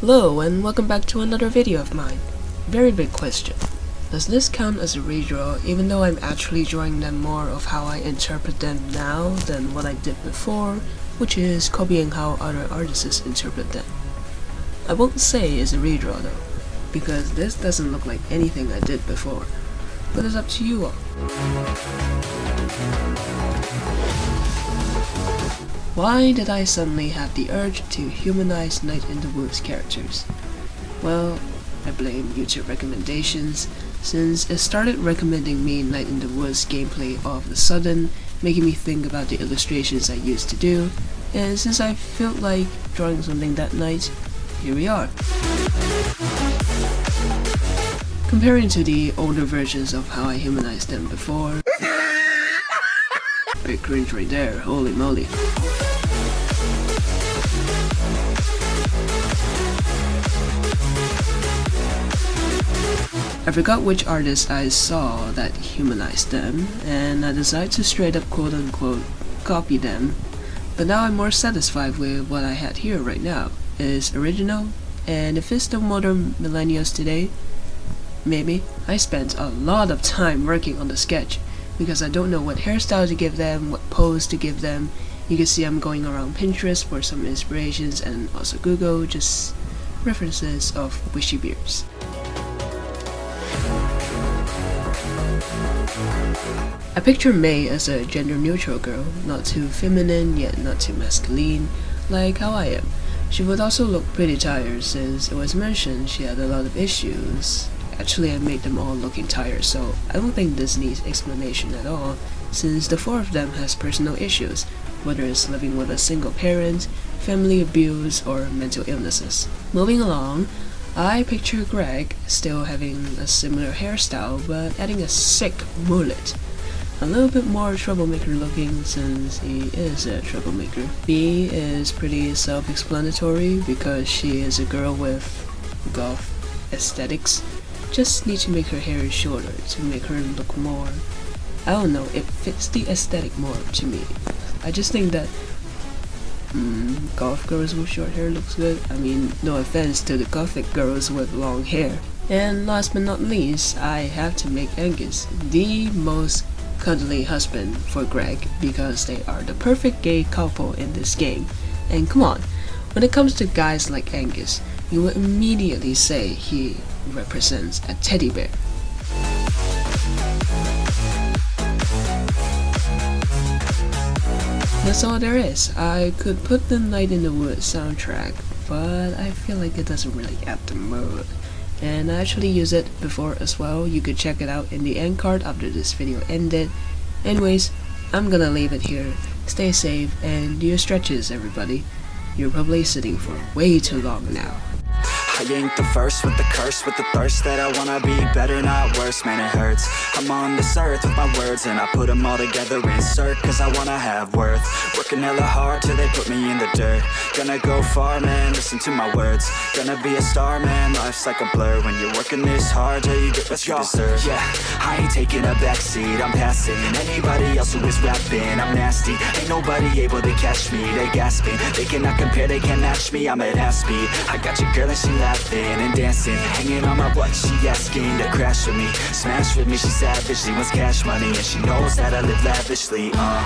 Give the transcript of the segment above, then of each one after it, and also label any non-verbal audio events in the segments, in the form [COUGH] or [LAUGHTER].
Hello and welcome back to another video of mine. Very big question. Does this count as a redraw even though I'm actually drawing them more of how I interpret them now than what I did before, which is copying how other artists interpret them. I won't say it's a redraw though, because this doesn't look like anything I did before, but it's up to you all. Why did I suddenly have the urge to humanize Night in the Woods characters? Well, I blame YouTube recommendations, since it started recommending me Night in the Woods gameplay all of a sudden, making me think about the illustrations I used to do, and since I felt like drawing something that night, here we are. Comparing to the older versions of how I humanized them before, [LAUGHS] big cringe right there, holy moly. I forgot which artist I saw that humanized them, and I decided to straight up quote unquote copy them, but now I'm more satisfied with what I had here right now. It's original, and if it's the modern millennials today, maybe. I spent a lot of time working on the sketch, because I don't know what hairstyle to give them, what pose to give them. You can see I'm going around Pinterest for some inspirations and also Google, just references of wishy beards. I picture Mae as a gender-neutral girl, not too feminine yet not too masculine, like how I am. She would also look pretty tired since it was mentioned she had a lot of issues. Actually, I made them all looking tired, so I don't think this needs explanation at all, since the four of them has personal issues, whether it's living with a single parent, family abuse, or mental illnesses. Moving along, I picture Gregg still having a similar hairstyle but adding a sick mullet a little bit more troublemaker looking since he is a troublemaker. Bea is pretty self-explanatory because she is a girl with goth aesthetics. Just need to make her hair shorter to make her look more I don't know, it fits the aesthetic more to me. I just think that mm, goth girls with short hair looks good. I mean, no offense to the gothic girls with long hair. And last but not least, I have to make Angus the most cuddly husband for Gregg because they are the perfect gay couple in this game. And come on, when it comes to guys like Angus, you will immediately say he represents a teddy bear. That's all there is. I could put the Night in the Woods soundtrack, but I feel like it doesn't really add the mood. And I actually use it before as well. You could check it out in the end card after this video ended. Anyways I'm gonna leave it here. Stay safe and do your stretches everybody. You're probably sitting for way too long now I ain't the first with the curse, with the thirst that I wanna be better, not worse, man it hurts. I'm on this earth with my words and I put them all together, insert Cause I wanna have worth, working hella hard till they put me in the dirt. Gonna go far, man, listen to my words. Gonna be a star, man, life's like a blur. When you're working this hard till you get what you deserve. Yeah, I ain't taking a backseat, I'm passing. Anybody else who is rapping, I'm nasty. Ain't nobody able to catch me, they gasping. They cannot compare, they can't match me, I'm at half speed. I got your girl and she laughing and dancing Hanging on my butt, she asking to crash with me. Smash with me, she savage, she wants cash money And she knows that I live lavishly, uh.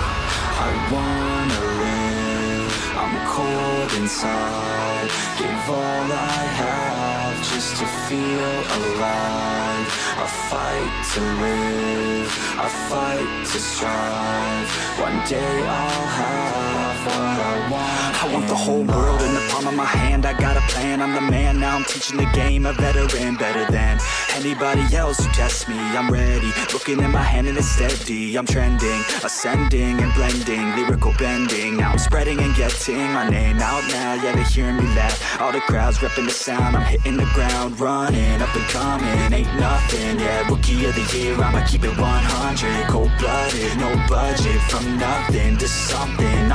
I wanna live, I'm cold inside. Give all I have just to feel alive. I fight to live, I fight to strive. One day I'll have what I want I want the whole world in the palm of my hand. I got a plan, I'm the man Now. I'm teaching the game, a veteran Better than anybody else. Who tests me. I'm ready, looking at my hand and it's steady. I'm trending, ascending and blending. Lyrical bending, now I'm spreading and getting My name out now, yeah they hearing me laugh. All the crowds repping the sound. I'm hitting the ground, running, up and coming. Ain't nothing, yeah, rookie of the year. I'ma keep it 100, cold-blooded. No budget, from nothing to something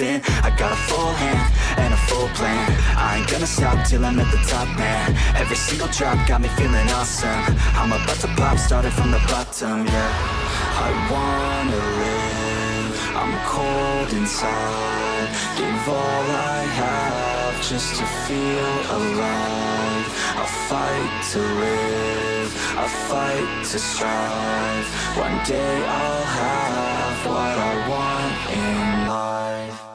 I I got a full hand and a full plan. I ain't gonna stop till I'm at the top, man. Every single drop got me feeling awesome. I'm about to pop, started from the bottom, yeah. I wanna live, I'm cold inside. Give all I have just to feel alive. I'll fight to live, I'll fight to strive. One day I'll have what I want in life.